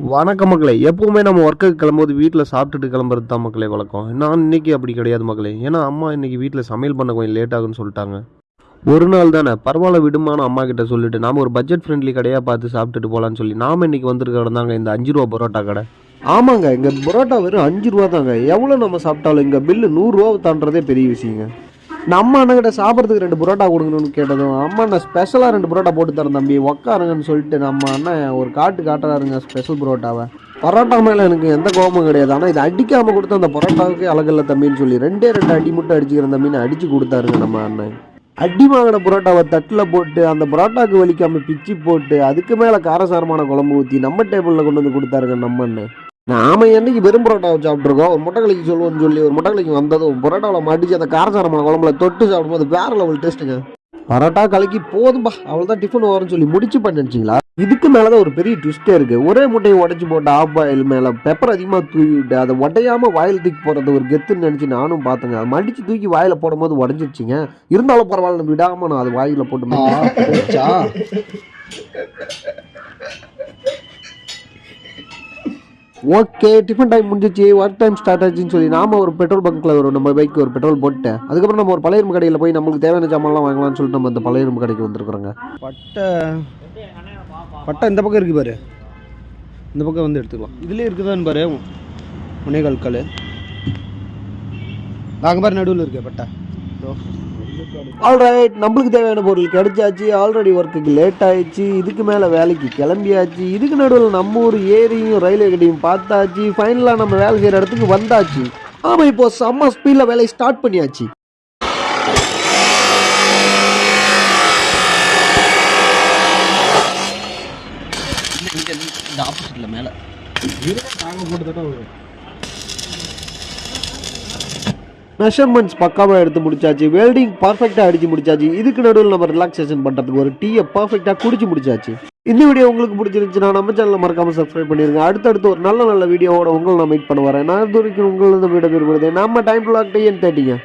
வணக்கம் மக்களே. எப்பவுமே நம்ம ஒர்க்குக்கு கிளம்பும்போது வீட்டில் சாப்பிட்டுட்டு கிளம்புறது தான் மக்களே வழக்கம். நான் இன்னைக்கு அப்படி கிடையாது மக்களே. ஏன்னா அம்மா இன்றைக்கி வீட்டில் சமையல் பண்ண கொஞ்சம் லேட் ஆகுன்னு சொல்லிட்டாங்க. ஒரு நாள் தானே. பரவாயில்ல விடுமான அம்மா கிட்ட சொல்லிட்டு நாம் ஒரு பட்ஜெட் ஃப்ரெண்ட்லி கடையாக பார்த்து சாப்பிட்டுட்டு போகலான்னு சொல்லி நாம இன்னைக்கு வந்திருக்க தாங்க இந்த அஞ்சு ரூபா பரோட்டா கடை. ஆமாங்க இங்கே பரோட்டா வெறும் அஞ்சு ரூபா தாங்க. எவ்வளோ நம்ம சாப்பிட்டாலும் இங்கே பில்லு நூறுரூவா தாண்டதே பெரிய விஷயங்க. நம்ம அண்ணகிட்ட சாப்பிட்றதுக்கு ரெண்டு பரோட்டா கொடுக்கணும்னு கேட்டதும் அம்மா நான் ஸ்பெஷலாக ரெண்டு பரோட்டா போட்டு தரேன் தம்பி. உக்காருங்கன்னு சொல்லிட்டு நம்ம அண்ணன் ஒரு காட்டு காட்டுறாருங்க ஸ்பெஷல் பரோட்டாவை. பரோட்டா மேலே எனக்கு எந்த கோபமும் கிடையாது. ஆனால் இது அடிக்காமல் கொடுத்த அந்த பரோட்டாவுக்கு அழகில்ல தம்பின்னு சொல்லி ரெண்டே ரெண்டு அடி மட்டும் அடிச்சுக்கிற தம்பின்னு அடிச்சு கொடுத்தாருங்க நம்ம அண்ணன். அடி வாங்கின பரோட்டாவை தட்டில் போட்டு அந்த புரோட்டாவுக்கு வலிக்காமல் பிச்சு போட்டு அதுக்கு மேலே காரசாரமான குழம்பு ஊற்றி நம்ம டேபிளில் கொண்டு வந்து கொடுத்தாருங்க நம்ம அண்ணன். நாம என்னைக்கு வெறும் பரோட்டாவை சாப்பிட்ருக்கோம் ஒரு முட்டைக்கலைக்கு சொல்லுவோம்னு சொல்லி ஒரு முட்டைக்கலைக்கு வந்ததும் பரோட்டாவில் மாட்டிச்சு அந்த காரசாரமான குழம்புல தொட்டு சாப்பிடும்போது வேற லெவல் டேஸ்ட்டுங்க பரோட்டா கலக்கி போதும்பா அவ்வளோதான் டிஃபன் வரும்னு சொல்லி முடிச்சு பண்ணிச்சிங்களா இதுக்கு மேலே தான் ஒரு பெரிய ட்விஸ்டே இருக்கு. ஒரே முட்டையை உடைச்சு போட்டு ஆஃப் பாயில் மேலே பெப்பர் அதிகமாக தூவிட்டு அதை உடையாம வாயில் தூக்கி போடுறது ஒரு கெத்துன்னு நினச்சி நானும் பார்த்தேங்க. அதை மடிச்சு தூக்கி வாயில் போடும்போது உடஞ்சிருச்சுங்க. இருந்தாலும் பரவாயில்ல விடாம நான் அது வாயில் போட்டு ஓகே டிஃபன் டைம் முடிஞ்சிச்சு. ஒர்க் டைம் ஸ்டார்ட் ஆச்சுன்னு சொல்லி நாம ஒரு பெட்ரோல் பங்க்கில் ஒரு நம்ம பைக்கு ஒரு பெட்ரோல் போட்டு அதுக்கப்புறம் நம்ம ஒரு பழைய இரும்பு கடையில் போய் நம்மளுக்கு தேவையான சாமான்லாம் வாங்கலாம்னு சொல்லிட்டு நம்ம அந்த பழைய இரும்பு கடைக்கு வந்துருக்குறோங்க. பட்டை பட்டை இந்த பக்கம் இருக்குது பாரு. இந்த பக்கம் வந்து எடுத்துக்கலாம். இதுலேயே இருக்குதான்னு பாரு. முனைகால் கல் நாங்கள் பாரு நடுவில் இருக்கு பட்டை. ஆல்ரைட் நம்மளுக்கு தேவையான பொருள் கிடைச்சாச்சு. ஆல்ரெடி ஒர்க்குக்கு லேட் ஆயிடுச்சு. இதுக்கு மேலே வேலைக்கு கிளம்பியாச்சு. இதுக்கு நடுவில் நம்ம ஊர் ஏரியும் ரயில்வே கடையும் பார்த்தாச்சு. ஃபைனலாக நம்ம வேலை செய்கிற இடத்துக்கு வந்தாச்சு. ஆமாம் இப்போ செம்ம ஸ்பீடில் வேலையை ஸ்டார்ட் பண்ணியாச்சு. இந்த ஆப்போசிட்டில் மேலே. மெஷர்மெண்ட்ஸ் பக்காவாக எடுத்து முடிச்சாச்சு. வெல்டிங் பர்ஃபெக்டாக அடிச்சு முடிச்சாச்சு. இதுக்கு நடுவில் நம்ம ரிலாக்ஸேஷன் பண்ணுறதுக்கு ஒரு டீயை பர்ஃபெக்டாக குடிச்சு முடிச்சாச்சு. இந்த வீடியோ உங்களுக்கு பிடிச்சிருந்துச்சுன்னா நம்ம சேனலை மறக்காமல் சப்ஸ்கிரைப் பண்ணிருங்க. அடுத்தடுத்து ஒரு நல்ல நல்ல வீடியோவோட உங்களை நான் மீட் பண்ண வரேன். நான் இது வரைக்கும் உங்களை வீடியோ விரும்புகிறேன் நம்ம டைம் பிளாக் டீ தேட்டிங்க.